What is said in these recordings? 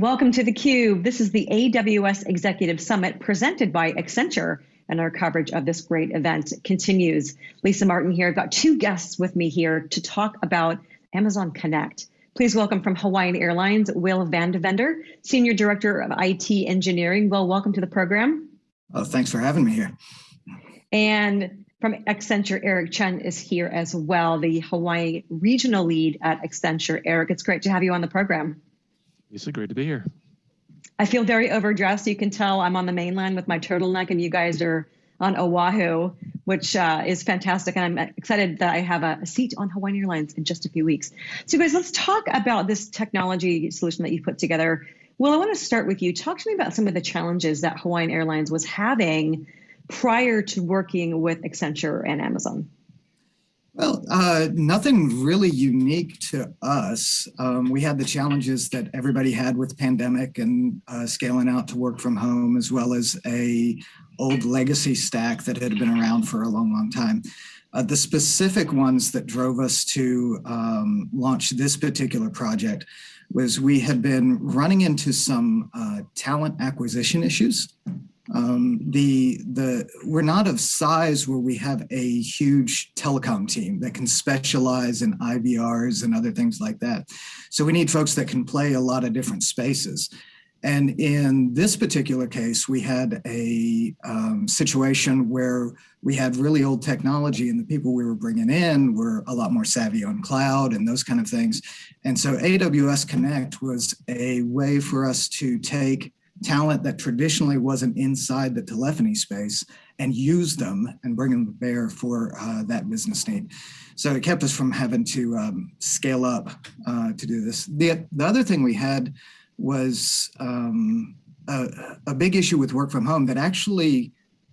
Welcome to theCUBE. This is the AWS Executive Summit presented by Accenture and our coverage of this great event continues. Lisa Martin here. I've got two guests with me here to talk about Amazon Connect. Please welcome from Hawaiian Airlines, Will Vandevender, Senior Director of IT Engineering. Will, welcome to the program. Oh, thanks for having me here. And from Accenture, Eric Chen is here as well, the Hawaii Regional Lead at Accenture. Eric, it's great to have you on the program. Lisa, great to be here. I feel very overdressed. You can tell I'm on the mainland with my turtleneck, and you guys are on Oahu, which uh, is fantastic. And I'm excited that I have a, a, seat on Hawaiian Airlines in just a few weeks. So, guys, let's talk about this technology solution that you put together. Well, I want to start with you. Talk to me about some of the challenges that Hawaiian Airlines was having prior to working with Accenture and Amazon. Well, uh, nothing really unique to us. Um, we had the challenges that everybody had with pandemic and uh, scaling out to work from home, as well as a old legacy stack that had been around for a long, long time. Uh, the specific ones that drove us to um, launch this particular project was we had been running into some uh, talent acquisition issues um, the the we're not of size where we have a huge telecom team that can specialize in IVRs and other things like that. So we need folks that can play a lot of different spaces. And in this particular case, we had a um, situation where we had really old technology and the people we were bringing in were a lot more savvy on cloud and those kind of things. And so AWS Connect was a way for us to take talent that traditionally wasn't inside the telephony space and use them and bring them to bear for uh, that business need. So it kept us from having to um, scale up uh, to do this. The, the other thing we had was um, a, a big issue with work from home that actually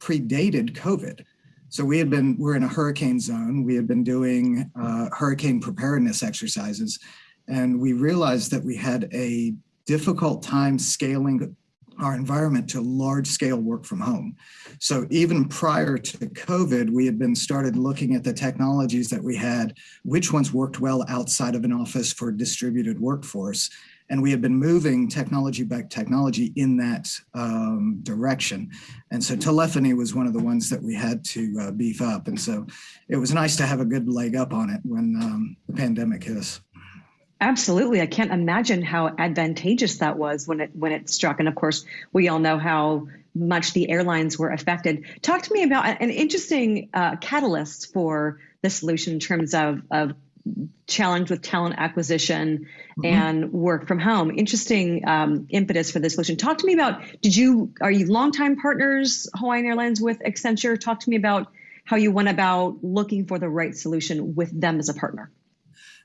predated COVID. So we had been, we're in a hurricane zone. We had been doing uh, hurricane preparedness exercises. And we realized that we had a difficult time scaling our environment to large scale work from home. So even prior to COVID, we had been started looking at the technologies that we had, which ones worked well outside of an office for distributed workforce. And we had been moving technology back technology in that um, direction. And so telephony was one of the ones that we had to uh, beef up. And so it was nice to have a good leg up on it when um, the pandemic hit. Absolutely. I can't imagine how advantageous that was when it when it struck. And of course, we all know how much the airlines were affected. Talk to me about an interesting uh, catalyst for the solution in terms of, of challenge with talent acquisition mm-hmm. and work from home. Interesting um, impetus for the solution. Talk to me about, did you, are you longtime partners, Hawaiian Airlines with Accenture? Talk to me about how you went about looking for the right solution with them as a partner.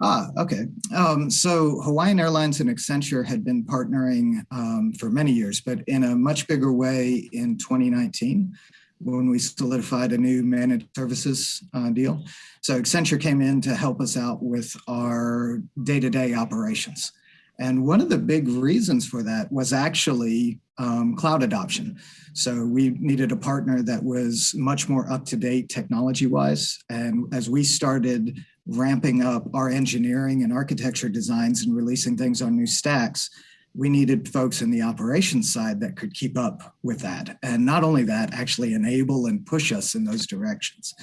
Ah, okay. Um, so Hawaiian Airlines and Accenture had been partnering um, for many years, but in a much bigger way in 2019 when we solidified a new managed services uh, deal. So Accenture came in to help us out with our day-to-day -day operations. And one of the big reasons for that was actually um, cloud adoption. So we needed a partner that was much more up to date technology wise. And as we started ramping up our engineering and architecture designs and releasing things on new stacks, we needed folks in the operations side that could keep up with that. And not only that, actually enable and push us in those directions.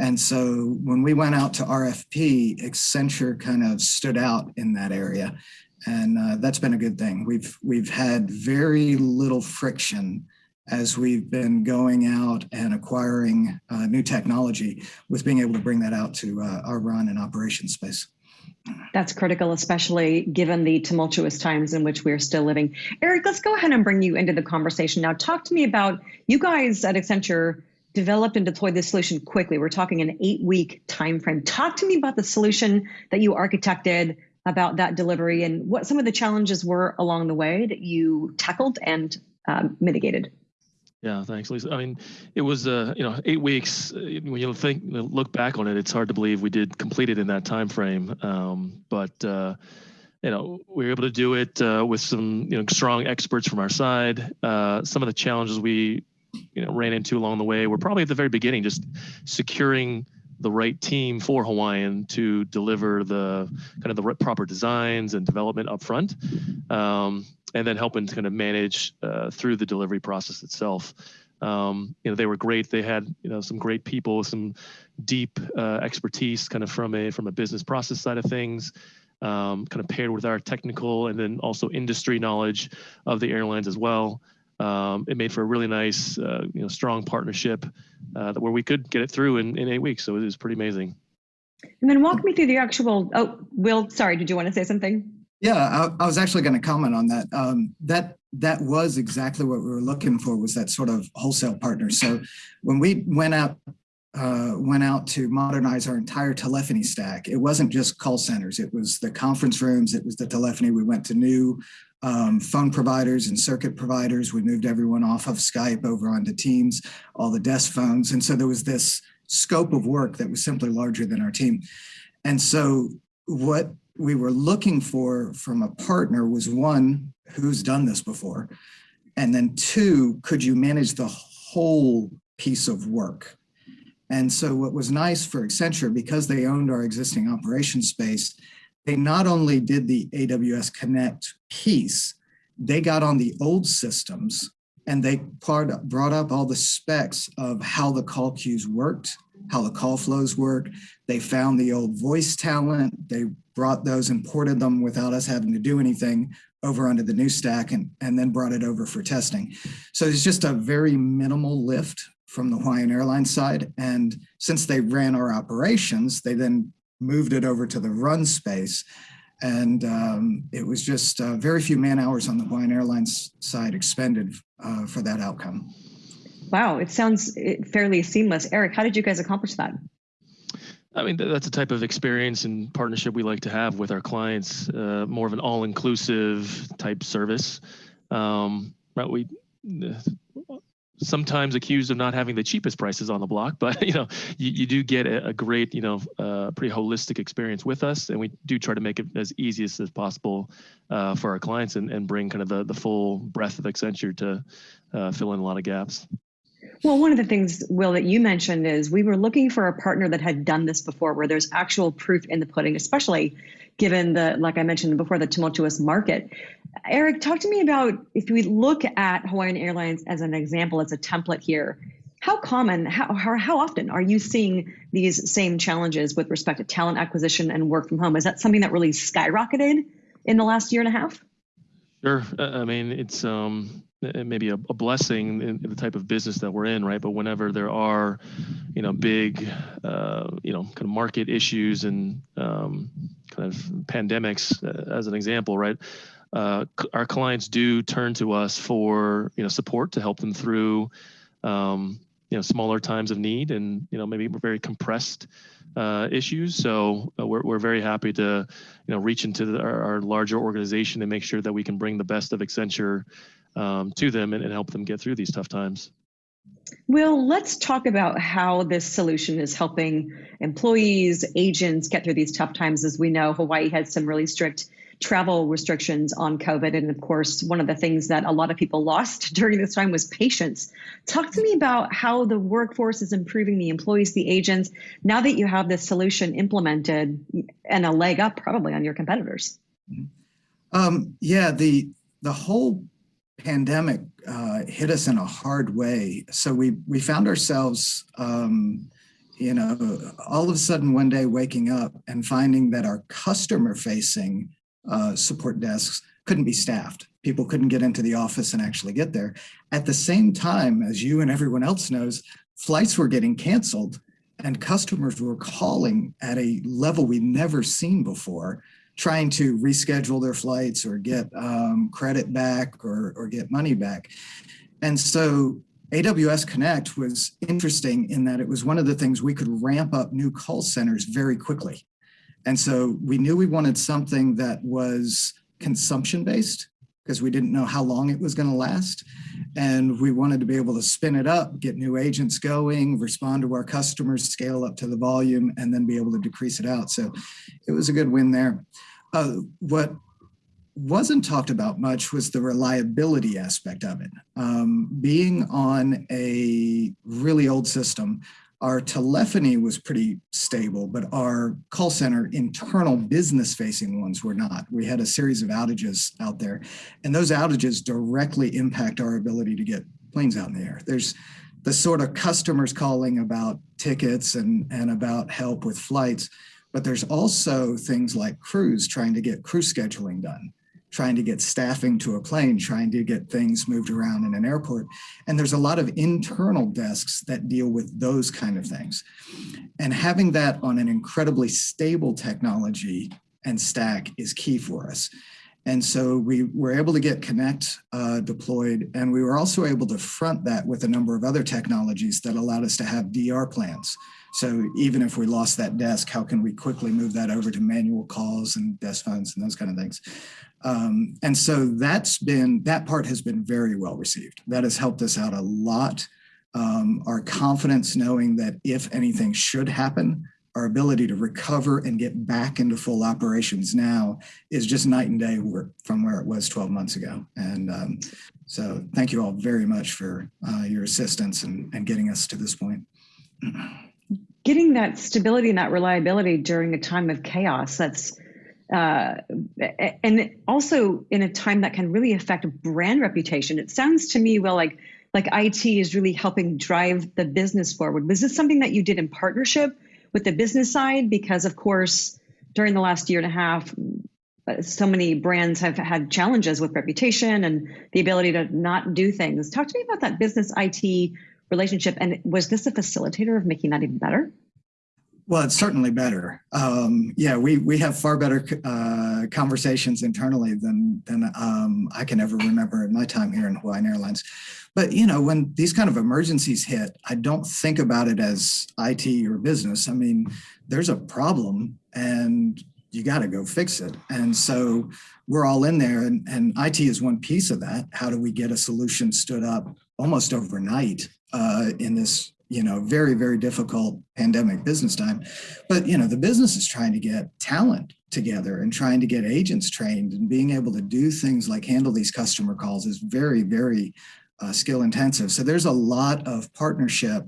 And so when we went out to RFP, Accenture kind of stood out in that area. And uh, that's been a good thing. We've, we've had very little friction as we've been going out and acquiring uh, new technology with being able to bring that out to uh, our run and operation space. That's critical, especially given the tumultuous times in which we're still living. Eric, let's go ahead and bring you into the conversation now. Talk to me about you guys at Accenture developed and deployed this solution quickly. We're talking an eight week time frame. Talk to me about the solution that you architected, about that delivery, and what some of the challenges were along the way that you tackled and um, mitigated. Yeah, thanks, Lisa. I mean, it was uh, you know eight weeks. Uh, when you think look back on it, it's hard to believe we did complete it in that time frame. Um, but uh, you know, we were able to do it uh, with some you know strong experts from our side. Uh, some of the challenges we you know ran into along the way were probably at the very beginning, just securing the right team for Hawaiian to deliver the kind of the proper designs and development up front. Um, and then helping to kind of manage uh, through the delivery process itself. Um, you know, they were great. They had you know some great people, some deep uh, expertise, kind of from a from a business process side of things. Um, kind of paired with our technical and then also industry knowledge of the airlines as well. Um, it made for a really nice, uh, you know, strong partnership uh, where we could get it through in, in eight weeks. So it was pretty amazing. And then walk me through the actual. Oh, Will, sorry, did you want to say something? Yeah, I, I was actually going to comment on that. Um, that that was exactly what we were looking for was that sort of wholesale partner. So when we went out uh, went out to modernize our entire telephony stack, it wasn't just call centers. It was the conference rooms. It was the telephony. We went to new um, phone providers and circuit providers. We moved everyone off of Skype over onto Teams, all the desk phones. And so there was this scope of work that was simply larger than our team. And so what we were looking for from a partner was one, who's done this before? And then two, could you manage the whole piece of work? And so what was nice for Accenture, because they owned our existing operation space, they not only did the AWS Connect piece, they got on the old systems and they brought up all the specs of how the call queues worked, how the call flows work. They found the old voice talent. They brought those and ported them without us having to do anything over onto the new stack and, and then brought it over for testing. So it's just a very minimal lift from the Hawaiian Airlines side. And since they ran our operations, they then moved it over to the run space. And um, it was just uh, very few man hours on the Hawaiian Airlines side expended uh, for that outcome. Wow, it sounds eh, fairly seamless. Eric, how did you guys accomplish that? I mean, that's the type of experience and partnership we like to have with our clients, uh, more of an all-inclusive type service. Um, right, we sometimes accused of not having the cheapest prices on the block, but you know, you, you do get a, a great, you know, uh, pretty holistic experience with us, and we do try to make it as easy as possible uh, for our clients and, and bring kind of the, the full breadth of Accenture to uh, fill in a lot of gaps. Well, one of the things, Will, that you mentioned is we were looking for a partner that had done this before, where there's actual proof in the pudding, especially given the, like I mentioned before, the tumultuous market. Eric, talk to me about if we look at Hawaiian Airlines as an example, as a template here, how common, how, how, how often are you seeing these same challenges with respect to talent acquisition and work from home? Is that something that really skyrocketed in the last year and a half? Sure. I mean, it's um, it may be a, a blessing in, in, the type of business that we're in, right? But whenever there are, you know, big, uh, you know, kind of market issues and um, kind of pandemics, uh, as an example, right? Uh, our clients do turn to us for you know support to help them through um, you know smaller times of need and you know maybe very compressed uh, issues. So uh, we're we're very happy to you know reach into the, our, our, larger organization and make sure that we can bring the best of Accenture um, to them and, and help them get through these tough times. Well, let's talk about how this solution is helping employees, agents get through these tough times. As we know, Hawaii has some really strict travel restrictions on COVID. And of course, one of the things that a lot of people lost during this time was patience. Talk to me about how the workforce is improving the employees, the agents, now that you have this solution implemented and a leg up probably on your competitors. Um, yeah, the the whole pandemic uh, hit us in a hard way. So we we found ourselves, um, you know, all of a sudden one day waking up and finding that our customer facing uh, support desks couldn't be staffed. People couldn't get into the office and actually get there. At the same time, as you and everyone else knows, flights were getting canceled and customers were calling at a level we'd never seen before, trying to reschedule their flights or get um, credit back or, or get money back. And so AWS Connect was interesting in that it was one of the things we could ramp up new call centers very quickly. And so we knew we wanted something that was consumption based because we didn't know how long it was going to last. And we wanted to be able to spin it up, get new agents going, respond to our customers, scale up to the volume, and then be able to decrease it out. So it was a good win there. Uh, what wasn't talked about much was the reliability aspect of it. Um, being on a really old system, Our telephony was pretty stable, but our call center internal business facing ones were not. We had a series of outages out there and those outages directly impact our ability to get planes out in the air. There's the sort of customers calling about tickets and, and about help with flights, but there's also things like crews trying to get crew scheduling done trying to get staffing to a plane, trying to get things moved around in an airport. And there's a lot of internal desks that deal with those kind of things. And having that on an incredibly stable technology and stack is key for us. And so we were able to get Connect uh, deployed, and we were also able to front that with a number of other technologies that allowed us to have DR plans. So even if we lost that desk, how can we quickly move that over to manual calls and desk phones and those kind of things? Um, and so that's been, that part has been very well received. That has helped us out a lot. Um, our confidence knowing that if anything should happen, our ability to recover and get back into full operations now is just night and day from where it was 12 months ago. And um, so thank you all very much for uh, your assistance and, and getting us to this point. Getting that stability and that reliability during a time of chaos, that's uh, and also in a time that can really affect brand reputation. It sounds to me, well, like like IT is really helping drive the business forward. Was this something that you did in partnership with the business side? Because of course, during the last year and a half, uh, so many brands have had challenges with reputation and the ability to not do things. Talk to me about that business IT relationship. And was this a facilitator of making that even better? Well, it's certainly better. Um, yeah, we we have far better uh, conversations internally than than um, I can ever remember in my time here in Hawaiian Airlines. But you know, when these kind of emergencies hit, I don't think about it as IT or business. I mean, there's a problem, and you got to go fix it. And so we're all in there, and, and IT is one piece of that. How do we get a solution stood up almost overnight uh, in this you know, very, very difficult pandemic business time. But, you know, the business is trying to get talent together and trying to get agents trained and being able to do things like handle these customer calls is very, very uh, skill intensive. So there's a lot of partnership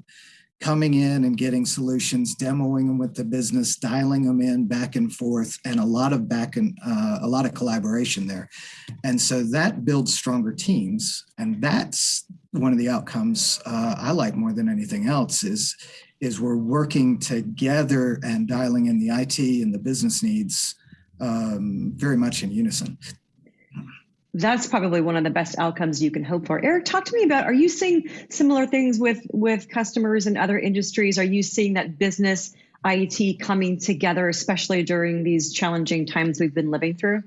coming in and getting solutions, demoing them with the business, dialing them in back and forth, and a lot of back and uh, a lot of collaboration there. And so that builds stronger teams. And that's one of the outcomes uh, I like more than anything else is, is we're working together and dialing in the IT and the business needs um, very much in unison that's probably one of the best outcomes you can hope for. Eric, talk to me about, are you seeing similar things with, with customers in other industries? Are you seeing that business IT coming together, especially during these challenging times we've been living through?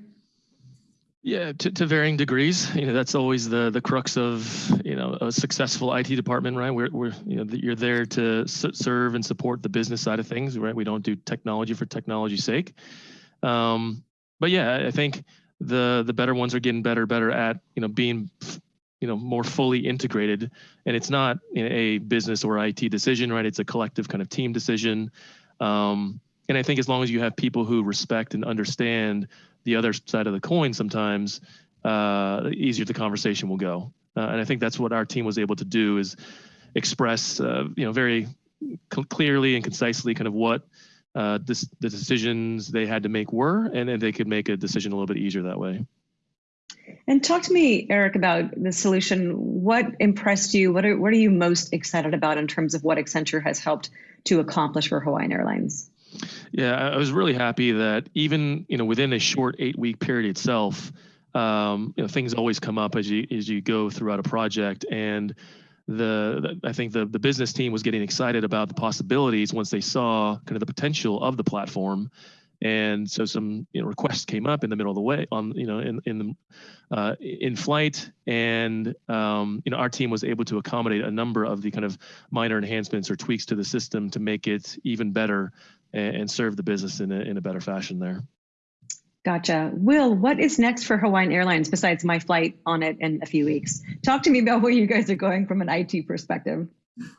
Yeah, to, to varying degrees. You know, that's always the the crux of you know a successful IT department, right? We're, we're you know you're there to serve and support the business side of things, right? We don't do technology for technology's sake. Um, but yeah, I think the the better ones are getting better better at you know being you know more fully integrated and it's not you know, a business or IT decision right it's a collective kind of team decision um, and I think as long as you have people who respect and understand the other side of the coin sometimes uh, easier the conversation will go uh, and I think that's what our team was able to do is express uh, you know very clearly and concisely kind of what uh, this, the decisions they had to make were, and then they could make a decision a little bit easier that way. And talk to me, Eric, about the solution. What impressed you? What are, what are you most excited about in terms of what Accenture has helped to accomplish for Hawaiian Airlines? Yeah, I was really happy that even you know within a short eight week period itself, um, you know things always come up as you as you go throughout a project, and the, the, I think the the business team was getting excited about the possibilities once they saw kind of the potential of the platform, and so some you know requests came up in the middle of the way on you know in in the uh, in flight, and um, you know our team was able to accommodate a number of the kind of minor enhancements or tweaks to the system to make it even better and, and serve the business in a in a better fashion there. Gotcha. Will, what is next for Hawaiian Airlines besides my flight on it in a few weeks? Talk to me about where you guys are going from an IT perspective.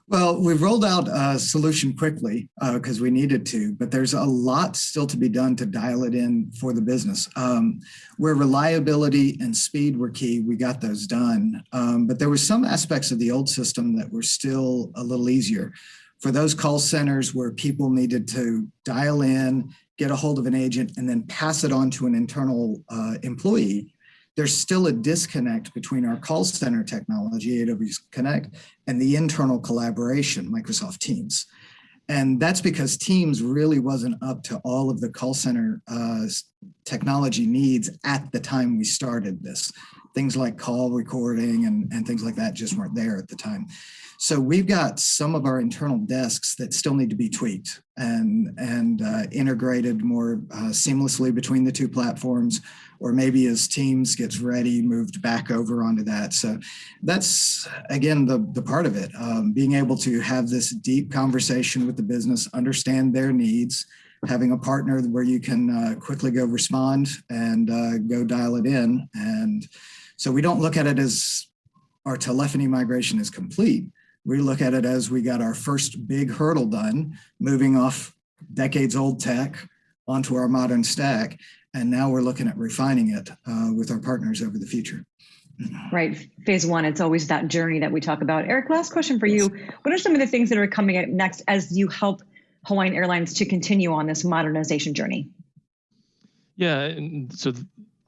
Well, we've rolled out a solution quickly because uh, we needed to, but there's a lot still to be done to dial it in for the business. Um, where reliability and speed were key, we got those done. Um, but there were some aspects of the old system that were still a little easier. for those call centers where people needed to dial in, get a hold of an agent, and then pass it on to an internal uh, employee, there's still a disconnect between our call center technology, AWS Connect, and the internal collaboration, Microsoft Teams. And that's because Teams really wasn't up to all of the call center uh, technology needs at the time we started this. Things like call recording and, and things like that just weren't there at the time. So we've got some of our internal desks that still need to be tweaked and, and uh, integrated more uh, seamlessly between the two platforms, or maybe as Teams gets ready, moved back over onto that. So that's, again, the, the part of it, um, being able to have this deep conversation with the business, understand their needs, having a partner where you can uh, quickly go respond and uh, go dial it in. And so we don't look at it as our telephony migration is complete. We look at it as we got our first big hurdle done, moving off decades old tech onto our modern stack. And now we're looking at refining it uh, with our partners over the future. Right. Phase one, it's always that journey that we talk about. Eric, last question for you. What are some of the things that are coming up next as you help Hawaiian Airlines to continue on this modernization journey? Yeah, and so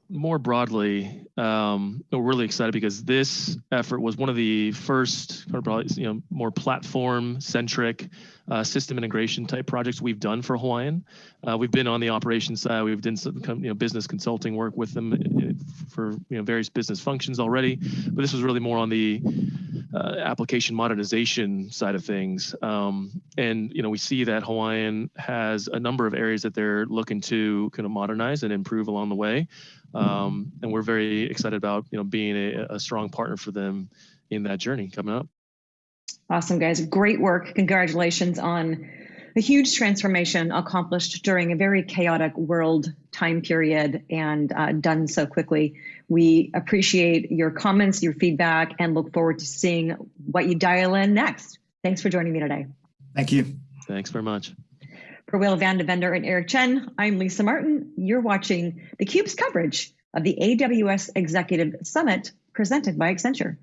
more broadly, um, we're really excited because this effort was one of the first, or probably you know, more platform-centric uh, system integration type projects we've done for Hawaiian. Uh, we've been on the operations side. We've done some you know business consulting work with them uh, for you know various business functions already, but this was really more on the uh, application modernization side of things. Um, and you know we see that Hawaiian has a number of areas that they're looking to kind of modernize and improve along the way. Um, and we're very excited about you know being a, a strong partner for them in that journey coming up. Awesome, guys! Great work. Congratulations on a huge transformation accomplished during a very chaotic world time period and uh, done so quickly. We appreciate your comments, your feedback, and look forward to seeing what you dial in next. Thanks for joining me today. Thank you. Thanks very much. For Will Van Devender and Eric Chen, I'm Lisa Martin. You're watching theCUBE's coverage of the AWS Executive Summit presented by Accenture.